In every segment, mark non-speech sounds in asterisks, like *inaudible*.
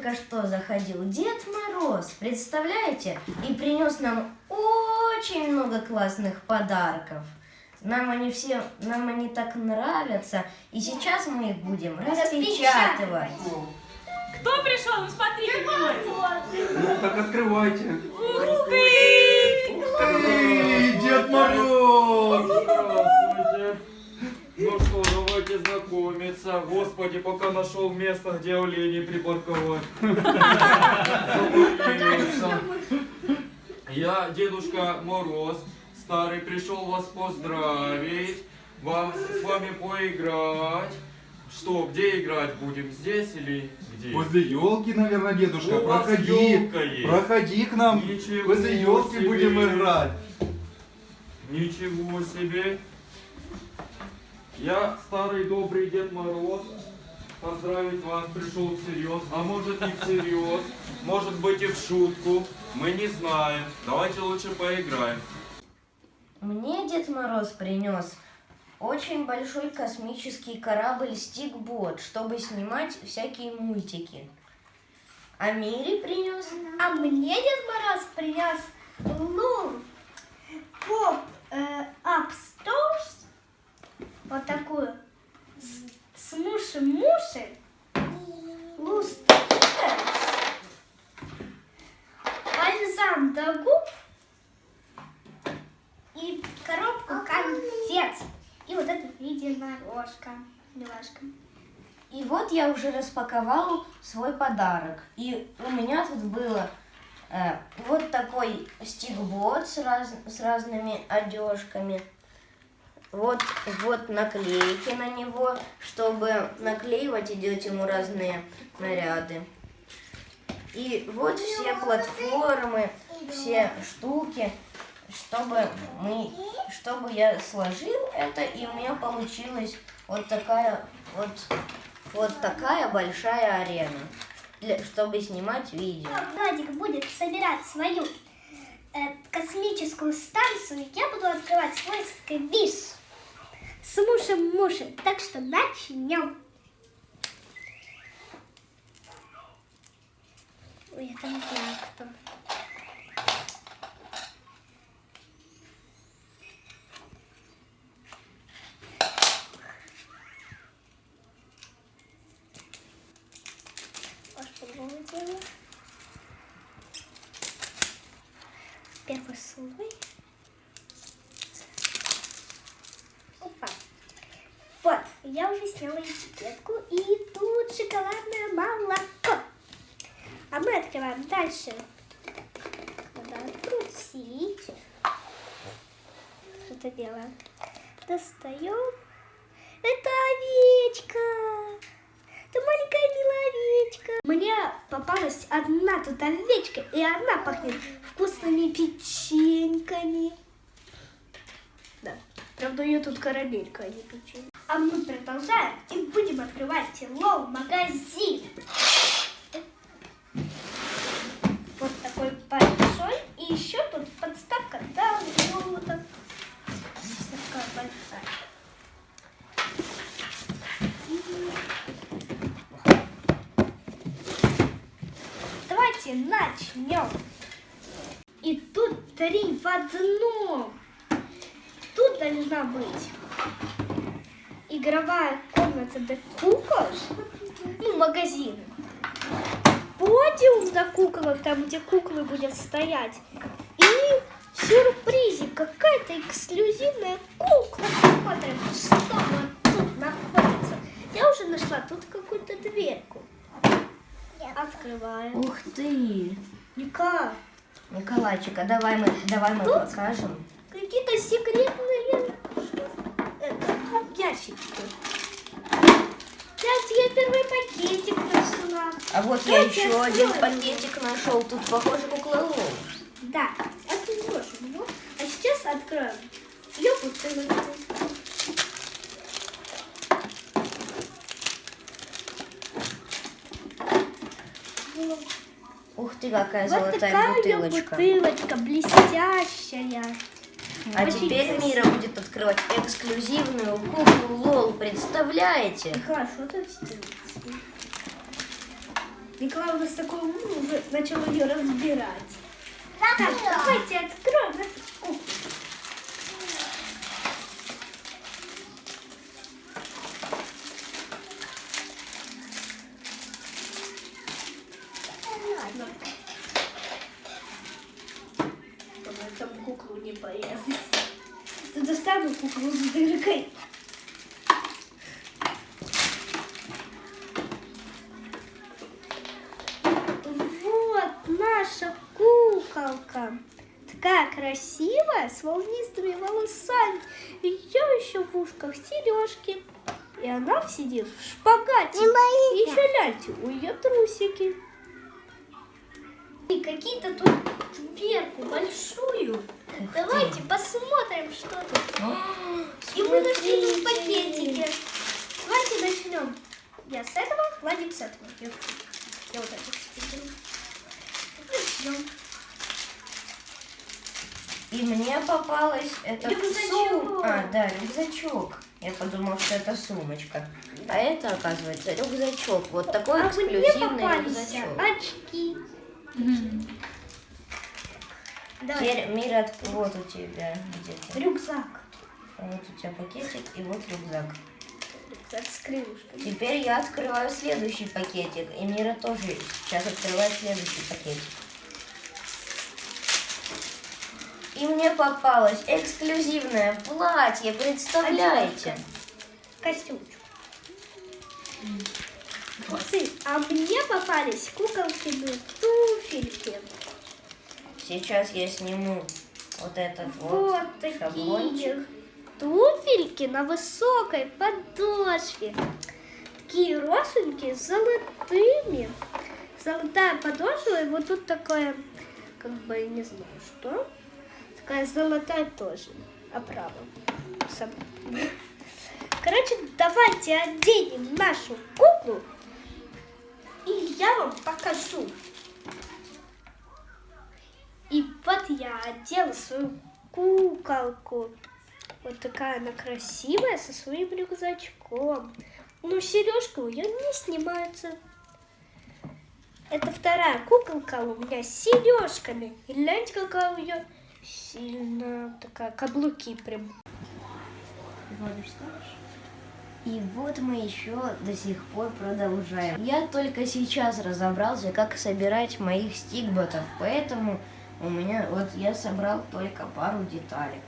только что заходил Дед Мороз, представляете? И принес нам очень много классных подарков. Нам они все, нам они так нравятся. И сейчас мы их будем распечатывать. Кто пришел? Ну, смотрите. Ну, так открывайте. Ух ты! Эй, Дед Мороз! Ну что, давайте знакомиться. Господи, пока нашел место, где оленей припарковать. *laughs* Я Дедушка Мороз, старый, пришел вас поздравить, вам с вами поиграть. Что, где играть будем? Здесь или где? Возле елки, наверное, дедушка. У Проходи. Проходи к нам. Ничего Возле елки себе. будем играть. Ничего себе! Я старый добрый Дед Мороз. Поздравить вас пришел всерьез, а может не всерьез, может быть и в шутку. Мы не знаем. Давайте лучше поиграем. Мне Дед Мороз принес очень большой космический корабль Стикбот, чтобы снимать всякие мультики. А Мире принес А мне Дед Мороз принес Лу Поп э, вот такую, с, с муши-муши, Луст бальзам до губ и коробку конфет. И вот это единорожка, милашка. И вот я уже распаковал свой подарок. И у меня тут было э, вот такой стикбот с, раз- с разными одежками. Вот, вот наклейки на него, чтобы наклеивать и делать ему разные наряды. И вот все платформы, все штуки, чтобы мы, чтобы я сложил это, и у меня получилась вот такая вот вот такая большая арена, для, чтобы снимать видео. Владик будет собирать свою э, космическую станцию, я буду открывать свой сквиш с мушем-мушем. Так что начнем. Ой, это не знаю кто. Я уже сняла этикетку, и тут шоколадное молоко. А мы открываем дальше. Надо открутить. Что-то белое. Достаем. Это овечка. Это маленькая милая овечка. Мне попалась одна тут овечка, и она пахнет вкусными печеньками. Да. Правда, ее тут карамелька, а не печенье. А мы продолжаем и будем открывать лоу-магазин. Вот такой большой. И еще тут подставка даунлоуда. Такая большая. Давайте начнем. И тут три в одном. Тут должна быть игровая комната для кукол. Ну, магазин. Подиум для куколок, там, где куклы будут стоять. И сюрпризик, какая-то эксклюзивная кукла. Смотрим, что вот тут находится. Я уже нашла тут какую-то дверку. Открываем. Ух ты! Ника, Николайчик, а давай мы, давай мы Тут? покажем. какие-то секретные ящички. Я тебе первый пакетик нашла. А вот я Давайте еще один откроем. пакетик нашел. Тут похоже куклолов. Да, отложим его. А сейчас откроем бутылочку. Вот. Ух ты, какая Вот золотая такая бутылочка. бутылочка блестящая. А Очень теперь красиво. Мира будет открывать эксклюзивную куклу Лол. Представляете? Хорошо так сделать. Николай у нас такой умный, уже начал ее разбирать. Так, давайте откроем эту куклу. Ладно. Чтобы там куклу не порезать. Ты достану куклу с дыркой. Вот наша куколка. Такая красивая, с волнистыми волосами. Ее еще в ушках сережки. И она сидит в шпагате. И еще гляньте, у ее трусики. И какие-то тут дверку большую. Давайте посмотрим, что тут. И мы нашли тут пакетики. Давайте начнем. Я с этого, Владик с этого. Я, я вот это беру. Начнем. И мне попалась эта Рюкзачок. сум- А, да, рюкзачок. Я подумал, что это сумочка. А это, оказывается, рюкзачок. Вот такой А эксклюзивный рюкзачок. очки. Теперь, Мира, вот у тебя где-то. Рюкзак. Вот у тебя пакетик и вот рюкзак. Рюкзак с крылышками. Теперь я открываю следующий пакетик. И Мира тоже сейчас открывает следующий пакетик. И мне попалось эксклюзивное платье, представляете? Костюмчик. Ты, а мне попались куколкины туфельки. Сейчас я сниму вот этот вот, Вот такие шаблончик. туфельки на высокой подошве. Такие росенькие, с золотыми. Золотая подошва, и вот тут такое, как бы, я не знаю, что. Такая золотая тоже. Оправа. Короче, давайте оденем нашу куклу, я вам покажу. И вот я одела свою куколку. Вот такая она красивая, со своим рюкзачком. Но сережка у нее не снимается. Это вторая куколка у меня с сережками. И гляньте, какая у нее сильная такая, каблуки прям. И вот мы еще до сих пор продолжаем. Я только сейчас разобрался, как собирать моих стикботов, поэтому у меня вот я собрал только пару деталек.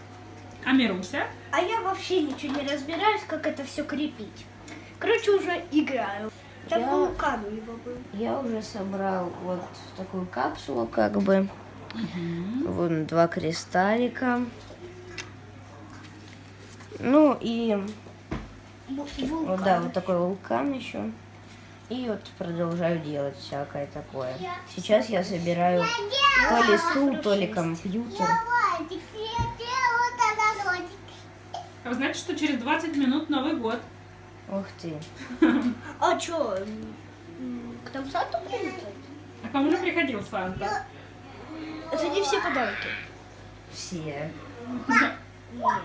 А Мируся? А я вообще ничего не разбираюсь, как это все крепить. Короче, уже играю. Там Я- вулкан у него был. Я уже собрал вот такую капсулу, как бы. Вон два кристаллика. Ну и Ву- вот Вулкан. да, вот такой вулкан еще. И вот продолжаю делать всякое такое. Сейчас я собираю то ли стул, то ли компьютер. А вы знаете, что через 20 минут Новый год? Ух ты. А что, к нам Санту прилетает? А к вам уже приходил Санта? Это не все подарки. Все. Нет.